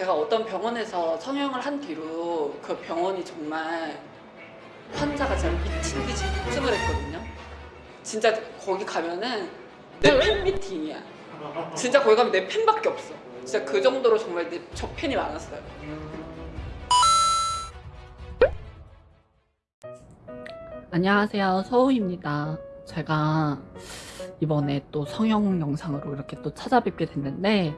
제가 어떤 병원에서 성형을 한 뒤로 그 병원이 정말 환자가 진짜 미친 듯이 폭증을 했거든요. 진짜 거기 가면은 내 팬 미팅이야. 진짜 거기 가면 내 팬밖에 없어. 진짜 그 정도로 정말 내, 저 팬이 많았어요. 안녕하세요. 서우입니다. 제가 이번에 또 성형 영상으로 이렇게 또 찾아뵙게 됐는데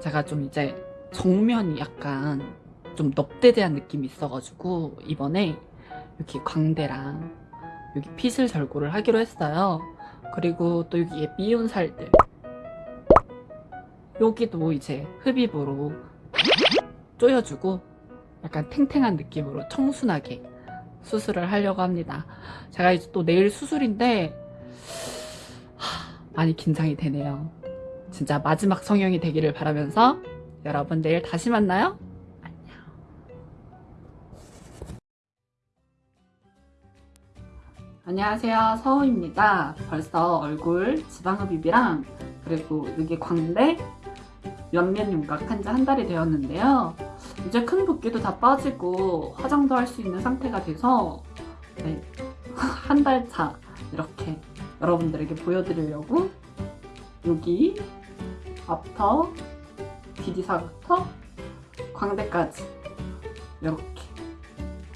제가 좀 이제 정면이 약간 좀 넙대대한 느낌이 있어가지고 이번에 여기 광대랑 여기 핏을 절고를 하기로 했어요. 그리고 또 여기에 미운 살들 여기도 이제 흡입으로 조여주고 약간 탱탱한 느낌으로 청순하게 수술을 하려고 합니다. 제가 이제 또 내일 수술인데 하, 많이 긴장이 되네요. 진짜 마지막 성형이 되기를 바라면서 여러분 내일 다시 만나요. 안녕. 안녕하세요. 서우입니다. 벌써 얼굴 지방흡입이랑 그리고 여기 광대 옆면 윤곽 한 지 한 달이 되었는데요. 이제 큰 붓기도 다 빠지고 화장도 할 수 있는 상태가 돼서 네, 한 달 차 이렇게 여러분들에게 보여드리려고 여기 앞터 디디사부터 광대까지 이렇게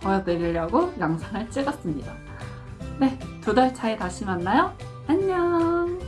보여드리려고 영상을 찍었습니다. 네, 두 달 차에 다시 만나요. 안녕!